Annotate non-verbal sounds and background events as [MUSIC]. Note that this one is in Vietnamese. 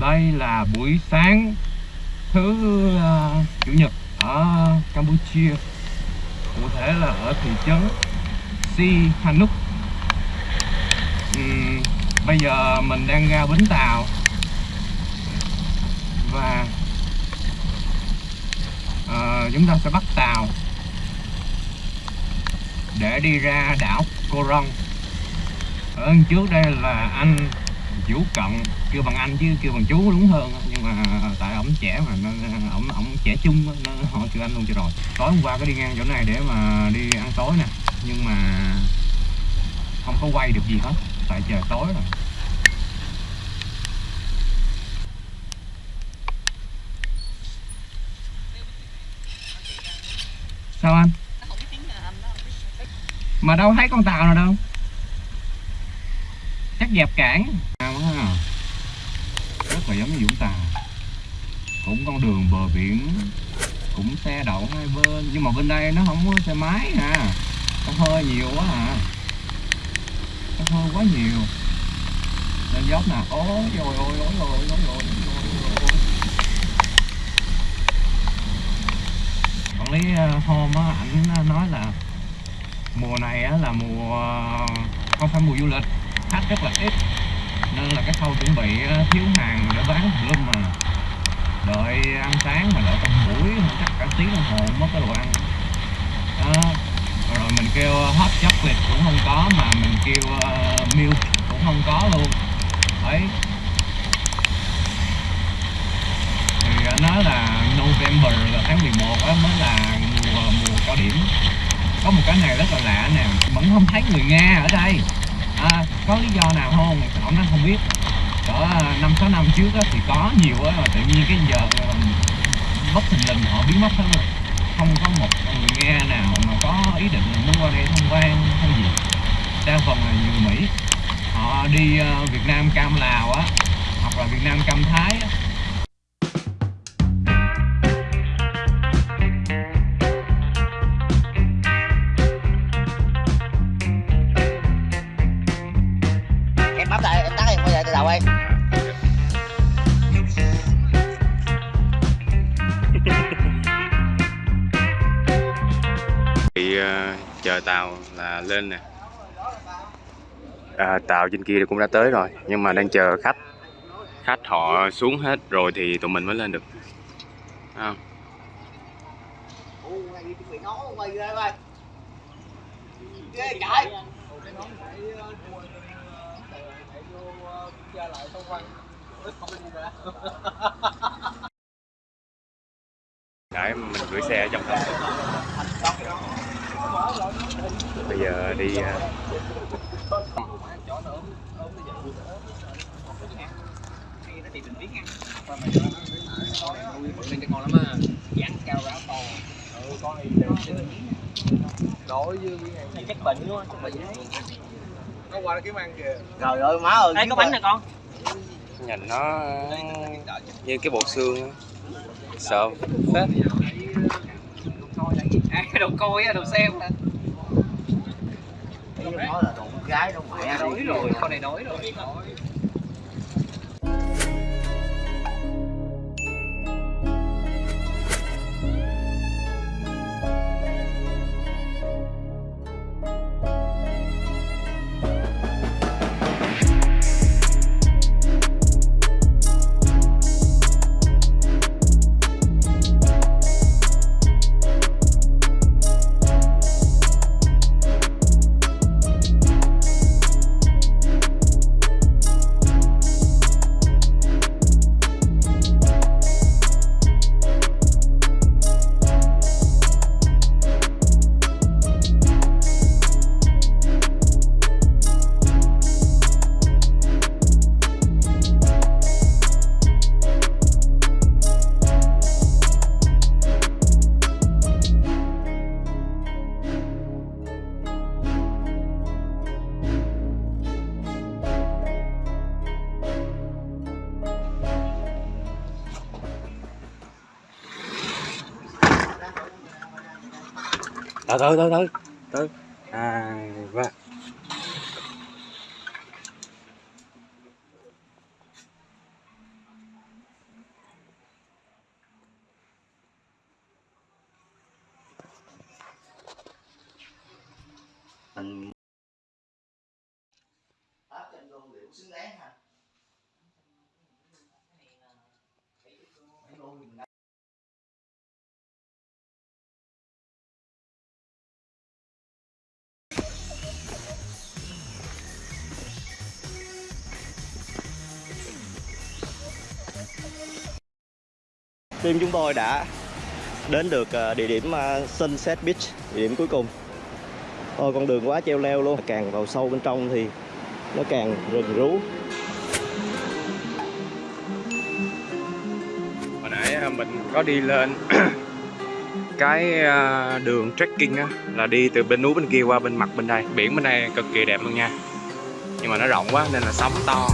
đây là buổi sáng thứ uh, chủ nhật ở Campuchia. Cụ thể là ở thị trấn Sihanouk. Thì bây giờ mình đang ra bến tàu. Và uh, chúng ta sẽ bắt tàu để đi ra đảo Koron ở ờ, trước đây là anh chú Cận kêu bằng anh chứ kêu bằng chú đúng hơn nhưng mà tại ổng trẻ mà, nên ổng ổng trẻ chung nên họ kêu anh luôn cho rồi. Tối hôm qua có đi ngang chỗ này để mà đi ăn tối nè. Nhưng mà không có quay được gì hết, tại trời tối rồi. Sao anh? Mà đâu thấy con tàu nào đâu. Chắc dẹp cản rất như Vũng Tàu. Cũng con đường bờ biển, cũng xe đậu hai bên. Nhưng mà bên đây nó không có xe máy à. Nó hơi nhiều quá à. Nó hơi quá nhiều. Lên dốc nè. Ôi ôi ôi ôi ôi ôi ôi quản lý ờ, hôm á, ảnh ờ, nói là mùa này á là mùa ờ, không phải mùa du lịch. Khách rất là ít nên là cái khâu chuẩn bị ờ, thiếu hàng để bán lum mà. Đợi ăn sáng mà đợi trong buổi chắc cả tiếng đồng hồ mất cái đồ ăn. Đó. Rồi mình kêu ờ, hot chocolate cũng không có mà mình kêu uh, milk cũng không có luôn. Đấy. Thì nói là November là tháng 11 á mới là mùa mùa cao điểm. Có một cái này rất là lạ nè vẫn không thấy người Nga ở đây à, có lý do nào không? Ông nó không biết. Cỡ à, năm sáu năm trước á, thì có nhiều á mà tự nhiên cái giờ à, bất thình lình họ biến mất hết rồi. Không có một người nghe nào mà có ý định muốn qua đây tham quan hay gì. Đa phần là nhiều mỹ. Họ đi à, việt nam cam lào á hoặc là việt nam cam thái á em lại em tắt em quay lại từ đầu em bị uh, chờ tàu là lên nè. À, tàu trên kia cũng đã tới rồi nhưng mà đang chờ khách. Khách họ xuống hết rồi thì tụi mình mới lên được. Thấy không Đấy, mình gửi xe ở trong thành bây giờ đi uh, đối với chắc bệnh luôn chắc bệnh nó qua nó kiếm ăn kìa. Trời ơi má ơi đây có bánh nè con? Nhìn nó như cái bột xương á. sợ. Phết à đồ coi á đồ xem nè nói là đồ con gái đâu mẹ. Đói rồi con này đói rồi từ từ từ từ từ à và anh xứng đáng team chúng tôi đã đến được ờ, địa điểm ờ, Sunset Beach, địa điểm cuối cùng. Ôi con đường quá treo leo luôn, càng vào sâu bên trong thì nó càng rừng rú. hồi nãy mình có đi lên [CLEARS THROAT] cái đường trekking á là đi từ bên núi bên kia qua bên mặt bên đây biển bên đây cực kỳ đẹp luôn nha nhưng mà nó rộng quá nên là sóng to